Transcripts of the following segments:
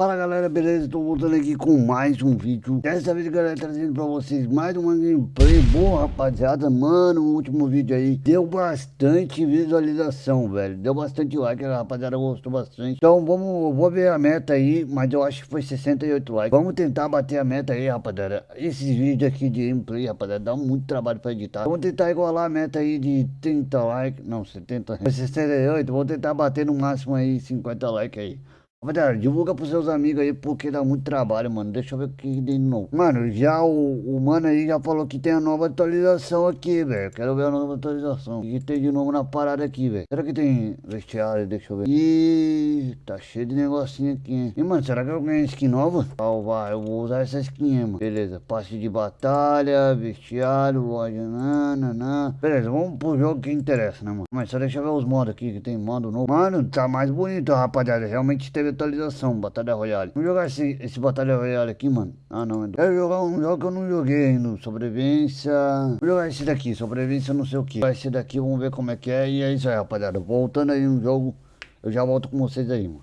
Fala galera, beleza? Estou voltando aqui com mais um vídeo. Dessa vez galera, trazendo pra vocês mais uma gameplay Boa rapaziada, mano, o último vídeo aí Deu bastante visualização, velho. Deu bastante like, a rapaziada gostou bastante. Então vamos, vou ver a meta aí Mas eu acho que foi 68 likes. Vamos tentar bater a meta aí, rapaziada. Esses vídeos aqui de gameplay, rapaziada Dá muito trabalho pra editar. Vamos tentar igualar a meta aí de 30 likes. Não, 70, foi 68 Vou tentar bater no máximo aí 50 likes aí Rapaziada, divulga pros seus amigos aí, porque dá muito trabalho, mano. Deixa eu ver o que tem de novo. Mano, já o, o mano aí já falou que tem a nova atualização aqui, velho. Quero ver a nova atualização. O que tem de novo na parada aqui, velho? Será que tem vestiário? Deixa eu ver. Ih, tá cheio de negocinho aqui, hein? E, mano, será que eu ganhei skin nova? Salvar, eu vou usar essa skin, mano. Beleza, passe de batalha, vestiário, loja, nananã. Beleza, vamos pro jogo que interessa, né, mano? Mas só deixa eu ver os modos aqui, que tem modo novo. Mano, tá mais bonito, rapaziada. Realmente teve atualização, Batalha Royale. Vamos jogar esse, esse Batalha Royale aqui, mano. Ah, não. É Quero jogar um jogo que eu não joguei ainda. Sobrevivência. Vou jogar esse daqui, sobrevivência não sei o que. Esse daqui, vamos ver como é que é. E é isso aí, rapaziada. Voltando aí no jogo, eu já volto com vocês aí, mano.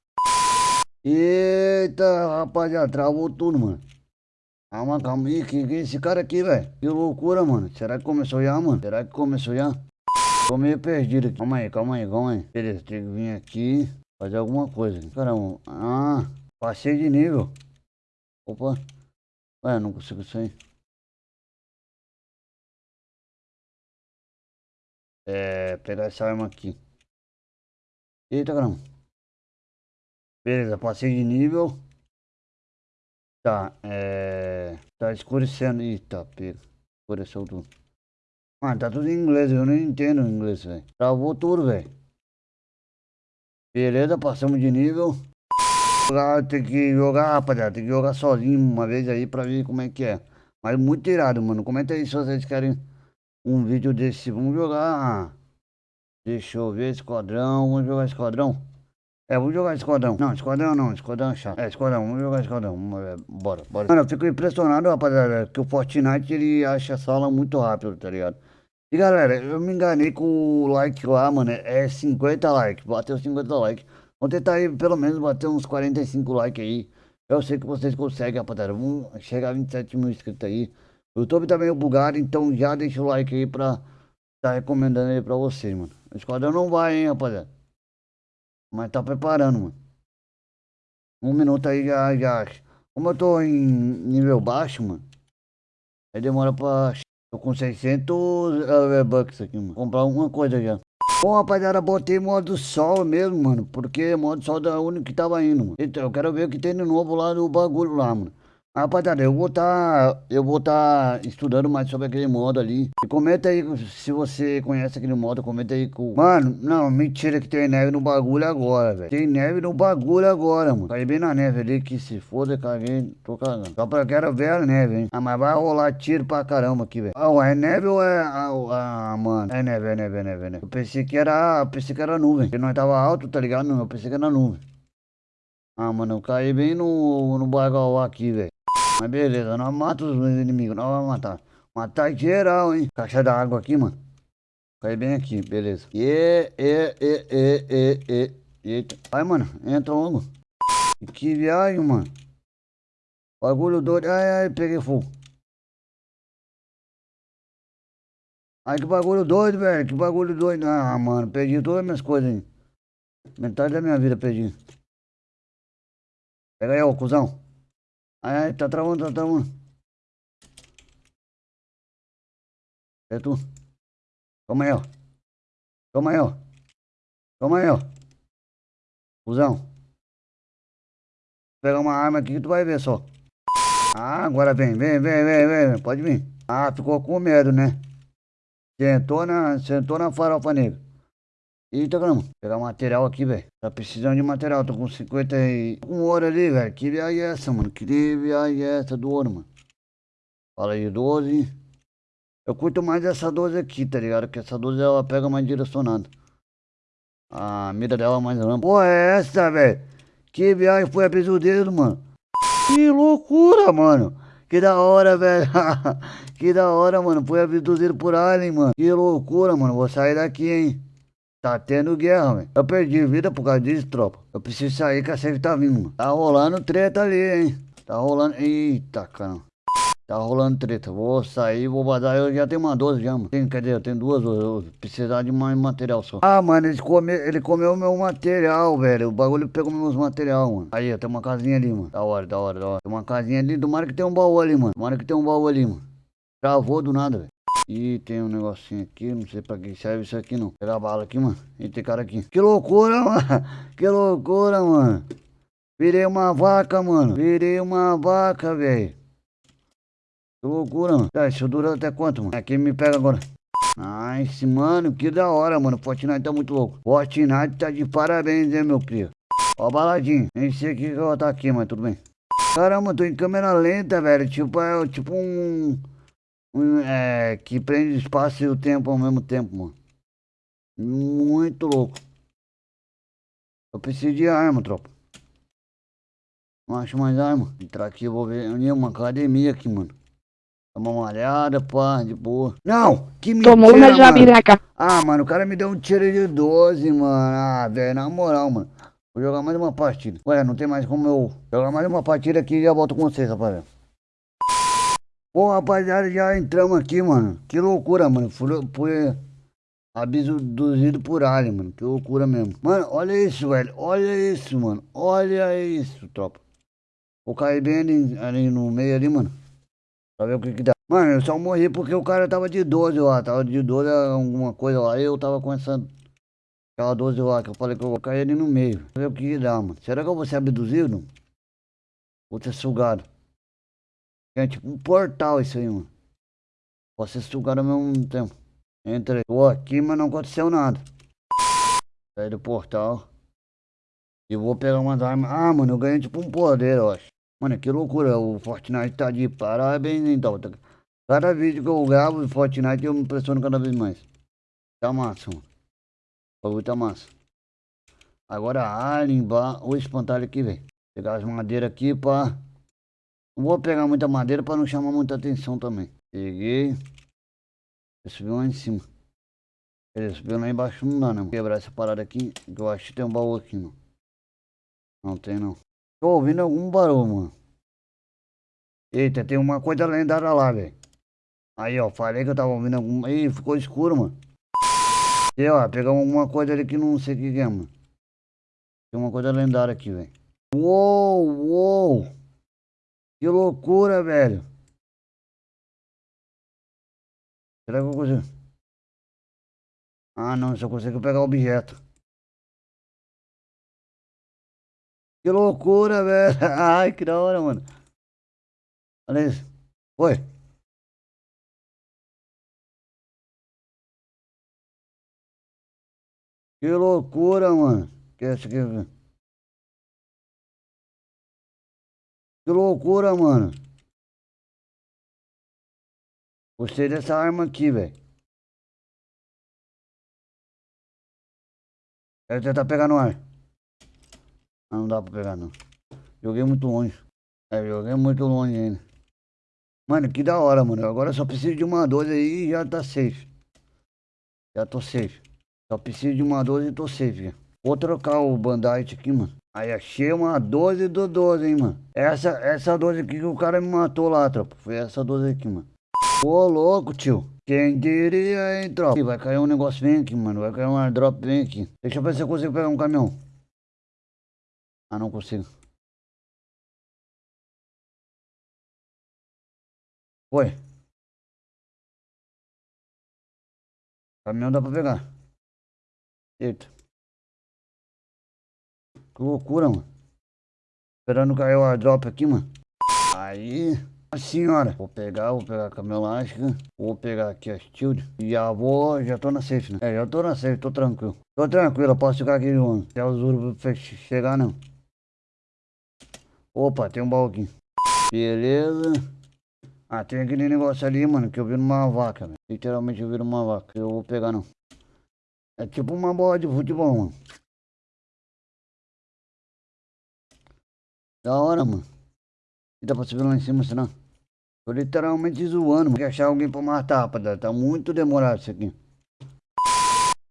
Eita, rapaziada, travou tudo, mano. Calma, calma aí, que, que é esse cara aqui, velho? Que loucura, mano. Será que começou já, mano? Será que começou já? Tô meio perdido aqui. Calma aí, calma aí, calma aí. Beleza, tem que vir aqui. Fazer alguma coisa. Caramba. Ah, passei de nível. Opa. Ué, não consigo sair. É, pegar essa arma aqui. Eita, caramba. Beleza, passei de nível. Tá, é... Tá escurecendo. Eita, pega. Escureceu tudo. Ah, tá tudo em inglês, eu não entendo inglês, velho. Travou tudo, velho. Beleza, passamos de nível. Tem que jogar, rapaziada. Tem que jogar sozinho uma vez aí pra ver como é que é. Mas muito irado, mano. Comenta aí se vocês querem um vídeo desse. Vamos jogar. Deixa eu ver, esquadrão. Vamos jogar esquadrão. É, vamos jogar esquadrão. Não, esquadrão não, esquadrão é chato. É, esquadrão, vamos jogar esquadrão. Bora, bora. Mano, eu fico impressionado, rapaziada, que o Fortnite ele acha a sala muito rápido, tá ligado? E galera, eu me enganei com o like lá, mano, é 50 likes, bateu 50 likes. Vamos tentar aí pelo menos bater uns 45 likes aí. Eu sei que vocês conseguem, rapaziada. Vamos chegar a 27 mil inscritos aí. O YouTube tá meio bugado, então já deixa o like aí pra tá recomendando aí pra vocês, mano. O esquadrão não vai, hein, rapaziada. Mas tá preparando, mano. Um minuto aí já, já. Como eu tô em nível baixo, mano. Aí demora pra Tô com 600 uh, bucks aqui, mano. Comprar alguma coisa já. Bom, rapaziada, botei modo sol mesmo, mano. Porque modo sol o único que tava indo, mano. Então, eu quero ver o que tem de novo lá no bagulho lá, mano. Rapaziada, eu vou tá, eu vou tá estudando mais sobre aquele modo ali. E comenta aí se você conhece aquele modo, comenta aí com... Mano, não, mentira que tem neve no bagulho agora, velho. Tem neve no bagulho agora, mano. Caí bem na neve ali, que se foda, caguei, tô cagando. Só pra quero ver a neve, hein. Ah, mas vai rolar tiro pra caramba aqui, velho. Ah, é neve ou é... Ah, ah, mano. É neve, é neve, é neve, é neve. Eu pensei que era, pensei que era nuvem. Porque nós tava alto, tá ligado? Não, eu pensei que era nuvem. Ah, mano, eu caí bem no, no bagal aqui, velho. Mas beleza, nós matamos os inimigos, nós vamos matar. Matar geral, hein? Caixa da água aqui, mano. Cai bem aqui, beleza. E, e, e, e, e, e. Eita. Vai, mano, entra logo. Que viagem, mano. Bagulho doido. Ai, ai, peguei fogo. Ai, que bagulho doido, velho. Que bagulho doido. Ah, mano, perdi todas as minhas coisas, hein. Metade da minha vida perdi. Pega aí, ô, cuzão. Ai, tá travando, tá travando. É tu. Toma aí, ó. Toma aí, ó. Toma aí, ó. Fusão. Vou pegar uma arma aqui que tu vai ver só. Ah, agora vem, vem, vem, vem, vem. Pode vir. Ah, ficou com medo, né? Sentou na, sentou na farofa negra. Eita. Vou pegar material aqui, velho. Tá precisando de material. Tô com 50 e... Com ouro ali, velho. Que viagem é essa, mano? Que viagem é essa do ouro, mano? Fala aí, 12. Eu curto mais essa 12 aqui, tá ligado? Que essa 12 ela pega mais direcionada. A mira dela é mais ampla. Pô, é essa, velho? Que viagem foi a dedo, mano? Que loucura, mano. Que da hora, velho. que da hora, mano. Foi abduzido por alien, mano. Que loucura, mano. Vou sair daqui, hein. Tá tendo guerra, velho. Eu perdi vida por causa disso, tropa. Eu preciso sair que a safe tá vindo. Tá rolando treta ali, hein. Tá rolando... Eita, caramba. Tá rolando treta. Vou sair, vou vazar. Eu já tenho uma 12 já, mano. Tem, quer dizer, eu tenho duas. Eu precisar de mais material só. Ah, mano, ele, come, ele comeu meu material, velho. O bagulho pegou meus material, mano. Aí, tem uma casinha ali, mano. Da hora, da hora, da hora. Tem uma casinha ali. Tomara que tem um baú ali, mano. Tomara que tem um baú ali, mano. Travou do nada, velho. E tem um negocinho aqui, não sei pra que serve isso aqui não. Pegar a bala aqui, mano. E tem cara aqui. Que loucura, mano. Que loucura, mano. Virei uma vaca, mano. Virei uma vaca, velho. Que loucura, mano. Tá, isso dura até quanto, mano? Aqui me pega agora. Nice, mano. Que da hora, mano. Fortnite tá muito louco. Fortnite tá de parabéns, hein, meu crio. Ó, baladinho. Nem sei o que que eu vou estar aqui, mas tudo bem. Caramba, tô em câmera lenta, velho. Tipo, é tipo um... um é, que prende espaço e o tempo ao mesmo tempo, mano. Muito louco. Eu preciso de arma, tropa. Não acho mais arma. Entrar aqui, eu vou ver. Eu uma academia aqui, mano. Dá uma olhada, pá, de boa. Não! Que mentira, Tomou uma jabiraca. Ah, mano, o cara me deu um tiro de 12, mano. Ah, velho, na moral, mano. Vou jogar mais uma partida. Ué, não tem mais como eu jogar mais uma partida aqui e já volto com vocês, rapaziada. Pô, rapaziada, já entramos aqui, mano. Que loucura, mano. Fui abduzido por alien, mano. Que loucura mesmo. Mano, olha isso, velho. Olha isso, mano. Olha isso, tropa. Vou cair bem ali, ali no meio ali, mano. Pra ver o que que dá. Mano, eu só morri porque o cara tava de 12 lá. Tava de 12 alguma coisa lá. Eu tava com essa... Aquela 12 lá que eu falei que eu vou cair ali no meio. Pra ver o que que dá, mano. Será que eu vou ser abduzido? Vou ser sugado. É tipo um portal isso aí, mano. Ser sugado ao mesmo tempo. Entrei. Tô aqui, mas não aconteceu nada. Saí do portal. E vou pegar umas armas. Ah, mano, eu ganhei tipo um poder, eu acho. Mano, que loucura, o Fortnite tá de parabéns então. Cada vídeo que eu gravo de Fortnite eu me impressiono cada vez mais. Tá massa, mano. O bagulho tá massa. Agora Alien, o espantalho aqui, velho. Pegar as madeiras aqui pra... Vou pegar muita madeira pra não chamar muita atenção também. Peguei. Subiu lá em cima. Ele subiu lá embaixo não dá, não. Vou quebrar essa parada aqui, que eu acho que tem um baú aqui, mano. Não tem, não. Tô ouvindo algum barulho, mano. Eita, tem uma coisa lendária lá, velho. Aí, ó, falei que eu tava ouvindo alguma... Ih, ficou escuro, mano. E, ó, pegar alguma coisa ali que não sei o que é, mano. Tem uma coisa lendária aqui, velho. Uou, uou. Que loucura, velho. Será que eu consigo? Ah, não, só consigo pegar objeto. Que loucura, velho. Ai, que da hora, mano. Olha isso. Oi. Que loucura, mano. Que é isso aqui? Que loucura, mano. Gostei dessa arma aqui, velho. Quero tentar pegar no ar. Ah, não dá pra pegar não. Joguei muito longe. É, joguei muito longe ainda. Mano, que da hora, mano. Agora só preciso de uma 12 aí e já tá safe. Já tô safe. Só preciso de uma 12 e tô safe. Vou trocar o bandite aqui, mano. Aí achei uma 12 do 12, hein, mano. Essa, essa 12 aqui que o cara me matou lá, tropa. Foi essa 12 aqui, mano. Ô, louco, tio. Quem diria, hein, tropa? Vai cair um negócio bem aqui, mano. Vai cair um airdrop bem aqui. Deixa eu ver se eu consigo pegar um caminhão. Ah, não consigo. Foi. Caminhão dá pra pegar. Eita. Que loucura, mano. Esperando cair o airdrop aqui, mano. Aí. Senhora, vou pegar, vou pegar a camelástica, vou pegar aqui a shield e já vou, já tô na safe, né? É, já tô na safe, tô tranquilo. Tô tranquilo, posso ficar aqui, mano. Até os urubos chegar, não. Opa, tem um baú aqui. Beleza. Ah, tem aquele negócio ali, mano, que eu vi numa vaca, velho. Literalmente eu vi numa vaca. Eu vou pegar, não. É tipo uma bola de futebol, mano. Da hora, mano. E dá pra subir lá em cima, senão. Tô literalmente zoando, mano. Quer achar alguém pra matar, rapaziada. Tá muito demorado isso aqui.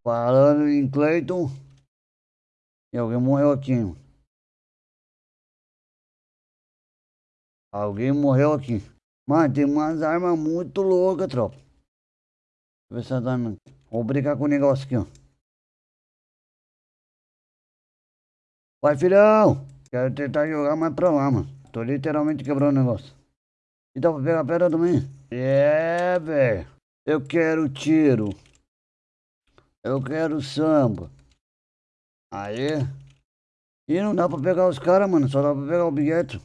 Falando em Cleiton. E alguém morreu aqui, mano. Alguém morreu aqui. Mano, tem umas armas muito loucas, tropa. Deixa eu ver se essa arma... Vou brincar com o negócio aqui, ó. Vai, filhão! Quero tentar jogar mais pra lá, mano. Tô literalmente quebrando o negócio. E dá pra pegar pedra também? É, velho. Eu quero tiro. Eu quero samba. Aí. E não dá pra pegar os caras, mano. Só dá pra pegar o objeto.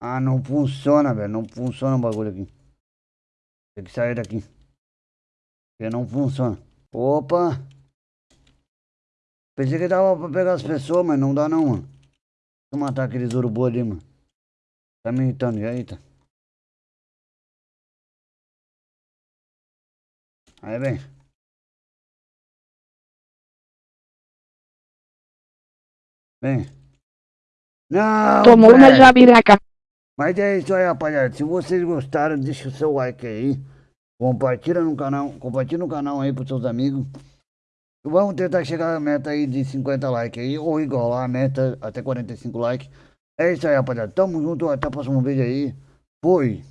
Ah, não funciona, velho. Não funciona o bagulho aqui. Tem que sair daqui. Porque não funciona. Opa! Pensei que dava pra pegar as pessoas, mas não dá não, mano. Deixa eu matar aqueles urubu ali, mano. Tá me irritando, já eita. Aí, vem. Vem. Não, Tomou uma velho. jabiraca. Mas é isso aí, rapaziada. Se vocês gostaram, deixa o seu like aí. Compartilha no canal, compartilha no canal aí pros seus amigos. Vamos tentar chegar à meta aí de 50 likes aí, ou igualar a meta até 45 likes. É isso aí, rapaziada. Tamo junto, até o próximo vídeo aí. Fui!